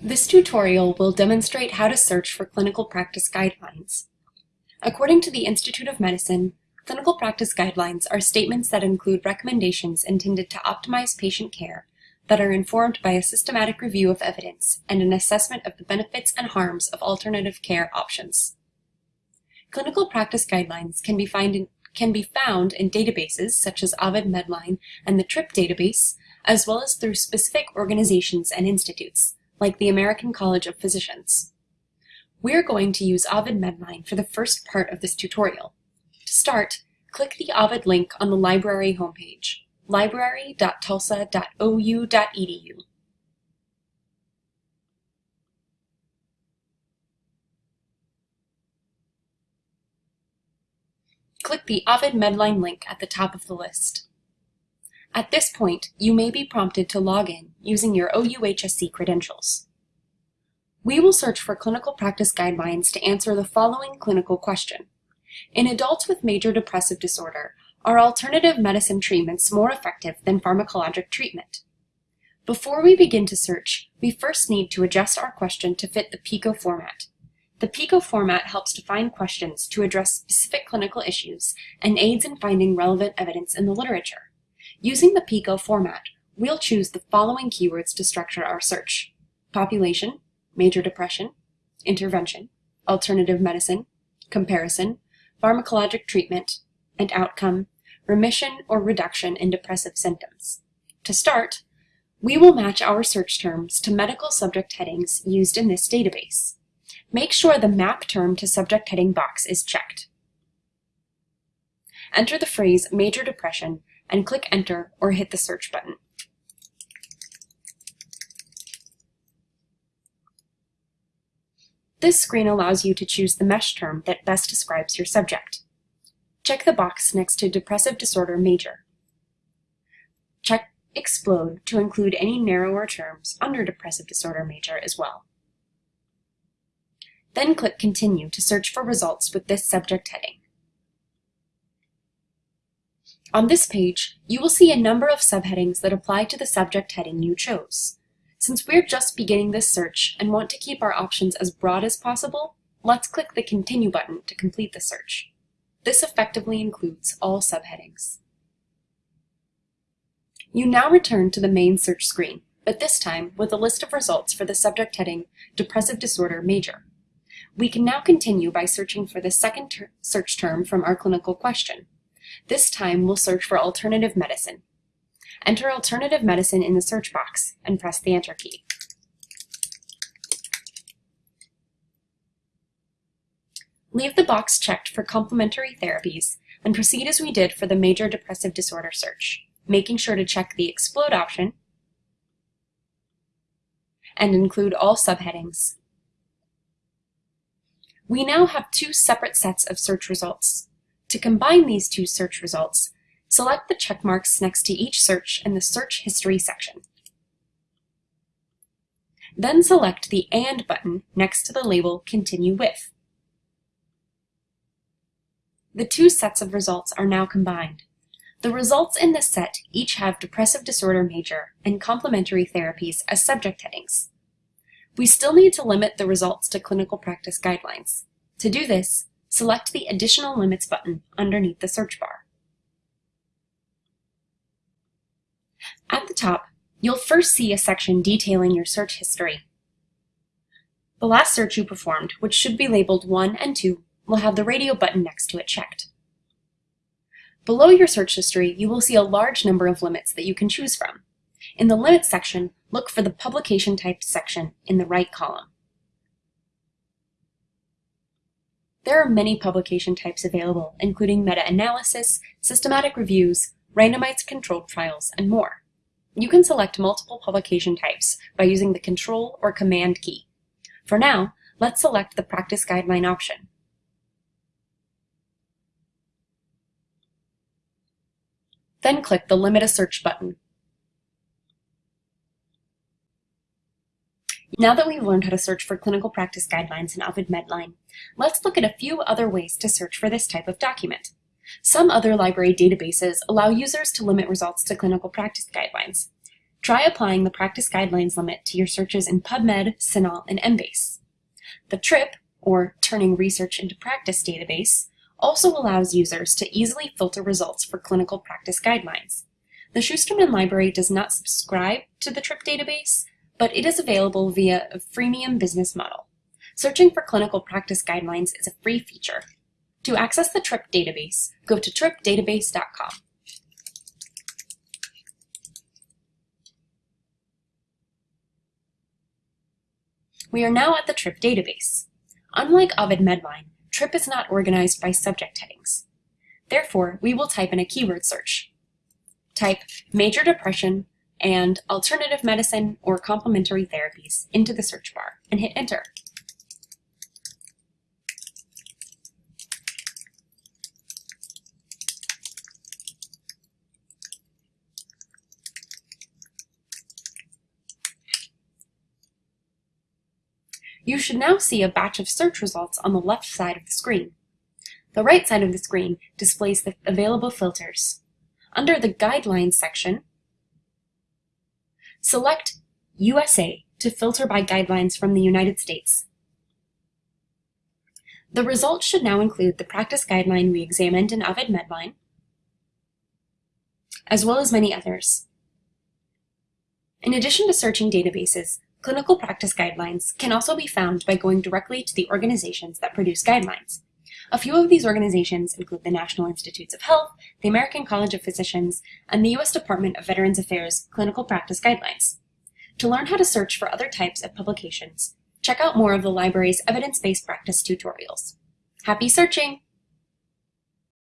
This tutorial will demonstrate how to search for clinical practice guidelines. According to the Institute of Medicine, clinical practice guidelines are statements that include recommendations intended to optimize patient care that are informed by a systematic review of evidence and an assessment of the benefits and harms of alternative care options. Clinical practice guidelines can be, in, can be found in databases such as Ovid Medline and the TRIP database, as well as through specific organizations and institutes, like the American College of Physicians. We're going to use Ovid Medline for the first part of this tutorial. To start, click the Ovid link on the library homepage, library.tulsa.ou.edu. Click the Ovid Medline link at the top of the list. At this point, you may be prompted to log in using your OUHSC credentials. We will search for clinical practice guidelines to answer the following clinical question. In adults with major depressive disorder, are alternative medicine treatments more effective than pharmacologic treatment? Before we begin to search, we first need to adjust our question to fit the PICO format. The PICO format helps define questions to address specific clinical issues and aids in finding relevant evidence in the literature. Using the PICO format, we'll choose the following keywords to structure our search. Population, major depression, intervention, alternative medicine, comparison, pharmacologic treatment, and outcome, remission or reduction in depressive symptoms. To start, we will match our search terms to medical subject headings used in this database. Make sure the map term to subject heading box is checked. Enter the phrase major depression and click enter or hit the search button. This screen allows you to choose the MeSH term that best describes your subject. Check the box next to Depressive Disorder Major. Check Explode to include any narrower terms under Depressive Disorder Major as well. Then click Continue to search for results with this subject heading. On this page, you will see a number of subheadings that apply to the subject heading you chose. Since we're just beginning this search and want to keep our options as broad as possible, let's click the Continue button to complete the search. This effectively includes all subheadings. You now return to the main search screen, but this time with a list of results for the subject heading Depressive Disorder Major. We can now continue by searching for the second ter search term from our clinical question, this time we'll search for alternative medicine. Enter alternative medicine in the search box and press the enter key. Leave the box checked for complementary therapies and proceed as we did for the major depressive disorder search, making sure to check the explode option and include all subheadings. We now have two separate sets of search results. To combine these two search results, select the check marks next to each search in the Search History section. Then select the AND button next to the label Continue With. The two sets of results are now combined. The results in this set each have Depressive Disorder Major and Complementary Therapies as subject headings. We still need to limit the results to clinical practice guidelines. To do this, select the Additional Limits button underneath the search bar. At the top, you'll first see a section detailing your search history. The last search you performed, which should be labeled 1 and 2, will have the radio button next to it checked. Below your search history, you will see a large number of limits that you can choose from. In the Limits section, look for the Publication Type section in the right column. There are many publication types available, including meta-analysis, systematic reviews, randomized controlled trials, and more. You can select multiple publication types by using the Control or Command key. For now, let's select the Practice Guideline option. Then click the Limit a Search button. Now that we've learned how to search for clinical practice guidelines in Ovid Medline, let's look at a few other ways to search for this type of document. Some other library databases allow users to limit results to clinical practice guidelines. Try applying the practice guidelines limit to your searches in PubMed, CINAHL, and Embase. The TRIP, or Turning Research into Practice database, also allows users to easily filter results for clinical practice guidelines. The Schusterman Library does not subscribe to the TRIP database, but it is available via a freemium business model. Searching for clinical practice guidelines is a free feature. To access the TRIP database, go to tripdatabase.com. We are now at the TRIP database. Unlike Ovid Medline, TRIP is not organized by subject headings. Therefore, we will type in a keyword search. Type major depression and alternative medicine or complementary therapies into the search bar and hit enter. You should now see a batch of search results on the left side of the screen. The right side of the screen displays the available filters. Under the Guidelines section, select USA to filter by guidelines from the United States. The results should now include the practice guideline we examined in Ovid Medline, as well as many others. In addition to searching databases, Clinical practice guidelines can also be found by going directly to the organizations that produce guidelines. A few of these organizations include the National Institutes of Health, the American College of Physicians, and the U.S. Department of Veterans Affairs Clinical Practice Guidelines. To learn how to search for other types of publications, check out more of the library's evidence-based practice tutorials. Happy searching!